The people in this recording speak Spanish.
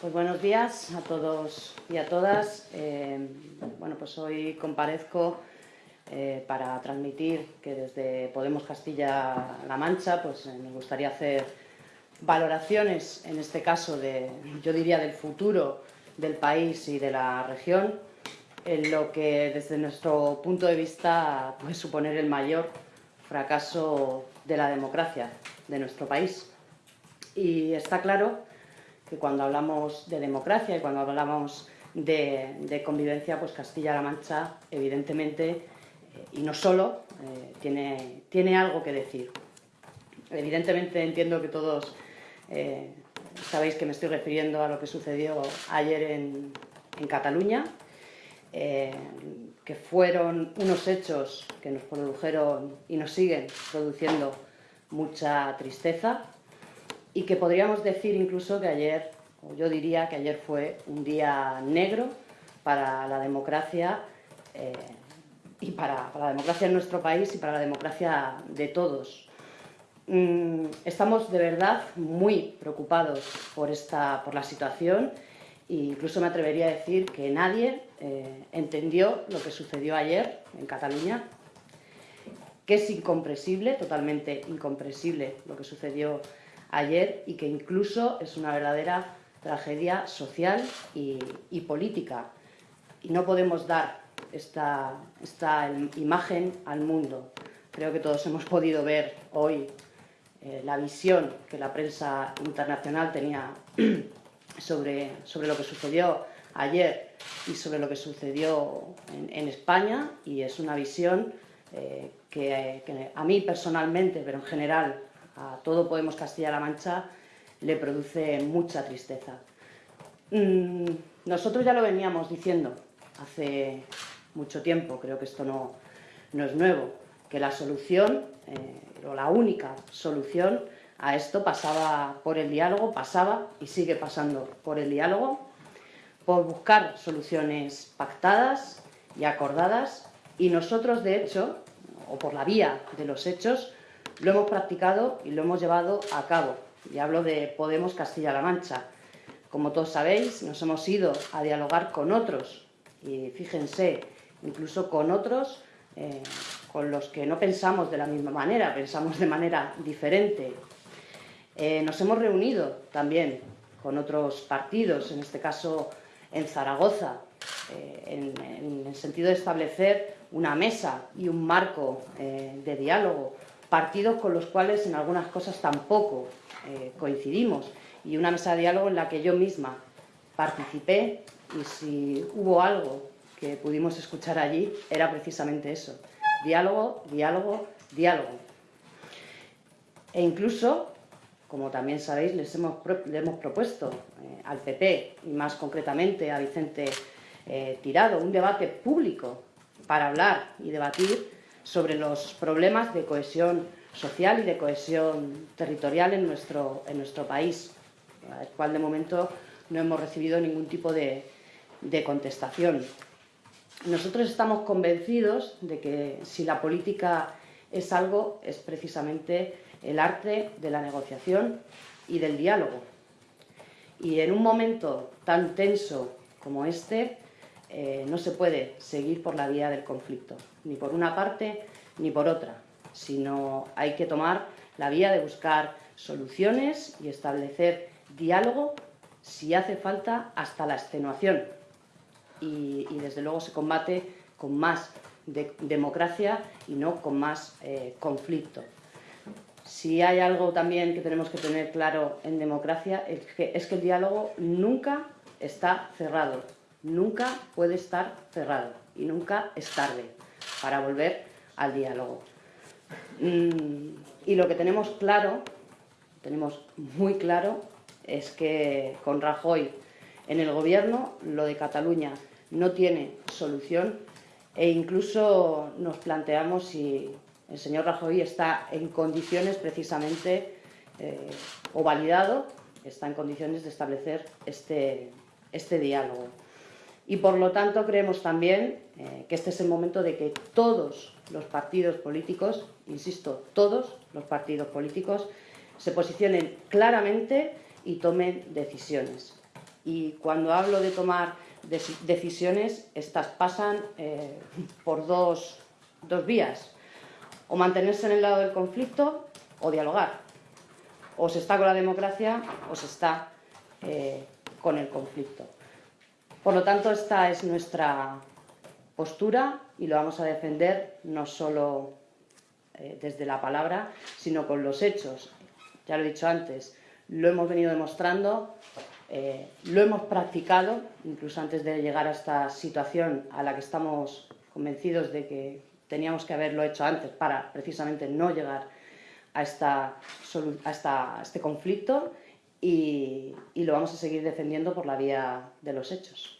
Pues buenos días a todos y a todas. Eh, bueno, pues hoy comparezco eh, para transmitir que desde Podemos Castilla-La Mancha pues eh, gustaría hacer valoraciones, en este caso, de, yo diría del futuro del país y de la región, en lo que desde nuestro punto de vista puede suponer el mayor fracaso de la democracia de nuestro país. Y está claro que cuando hablamos de democracia y cuando hablamos de, convivencia, pues Castilla-La Mancha, evidentemente, eh, y no solo, eh, tiene, tiene algo que decir. Evidentemente entiendo que todos eh, sabéis que me estoy refiriendo a lo que sucedió ayer en, en Cataluña, que fueron unos hechos que nos produjeron y nos siguen produciendo mucha tristeza, y que podríamos decir incluso que ayer, o yo diría que ayer fue un día negro para la democracia eh, y para, la democracia en nuestro país y para la democracia de todos. Mm, estamos de verdad muy preocupados por, esta, por la situación e incluso me atrevería a decir que nadie eh, entendió lo que sucedió ayer en Cataluña, que es incomprensible, totalmente incomprensible lo que sucedió ayer y que incluso es una verdadera tragedia social y, política. Y no podemos dar esta, esta, imagen al mundo. Creo que todos hemos podido ver hoy eh, la visión que la prensa internacional tenía sobre, sobre lo que sucedió ayer y sobre lo que sucedió en, España y es una visión eh, que, que, a mí personalmente, pero en general a todo Podemos Castilla-La Mancha le produce mucha tristeza. Mm, nosotros ya lo veníamos diciendo hace mucho tiempo, creo que esto no, es nuevo, que la solución, eh, o la única solución a esto pasaba por el diálogo, pasaba y sigue pasando por el diálogo, por buscar soluciones pactadas y acordadas, y nosotros, de hecho, o por la vía de los hechos, lo hemos practicado y lo hemos llevado a cabo. Y hablo de Podemos Castilla-La Mancha. Como todos sabéis, nos hemos ido a dialogar con otros, y fíjense, incluso con otros eh, con los que no pensamos de la misma manera, pensamos de manera diferente. Eh, nos hemos reunido también con otros partidos, en este caso en Zaragoza, eh, en, el sentido de establecer una mesa y un marco de diálogo partidos con los cuales en algunas cosas tampoco eh, coincidimos y una mesa de diálogo en la que yo misma participé y si hubo algo que pudimos escuchar allí era precisamente eso, diálogo, diálogo, diálogo. E incluso, como también sabéis, les hemos, le hemos propuesto eh, al PP y más concretamente a Vicente eh, Tirado un debate público para hablar y debatir sobre los problemas de cohesión social y de cohesión territorial en nuestro, en nuestro país, al cual de momento no hemos recibido ningún tipo de, de contestación. Nosotros estamos convencidos de que si la política es algo, es precisamente el arte de la negociación y del diálogo. Y en un momento tan tenso como este, eh, no se puede seguir por la vía del conflicto, ni por una parte ni por otra, sino hay que tomar la vía de buscar soluciones y establecer diálogo si hace falta hasta la extenuación. Y, desde luego se combate con más democracia y no con más eh, conflicto. Si hay algo también que tenemos que tener claro en democracia es que, es que el diálogo nunca está cerrado, nunca puede estar cerrado y nunca es tarde para volver al diálogo. Mm, y lo que tenemos claro, tenemos muy claro, es que con Rajoy en el gobierno lo de Cataluña no tiene solución e incluso nos planteamos si el señor Rajoy está en condiciones precisamente eh, o validado, está en condiciones de establecer este, este diálogo. Y por lo tanto creemos también eh, que este es el momento de que todos los partidos políticos, insisto, todos los partidos políticos, se posicionen claramente y tomen decisiones. Y cuando hablo de tomar decisiones, estas pasan eh, por dos, dos vías. O mantenerse en el lado del conflicto o dialogar. O se está con la democracia o se está eh, con el conflicto. Por lo tanto, esta es nuestra postura y lo vamos a defender no solo eh, desde la palabra, sino con los hechos. Ya lo he dicho antes, lo hemos venido demostrando, eh, lo hemos practicado, incluso antes de llegar a esta situación a la que estamos convencidos de que teníamos que haberlo hecho antes para precisamente no llegar a, esta, a, este conflicto y, y lo vamos a seguir defendiendo por la vía de los hechos.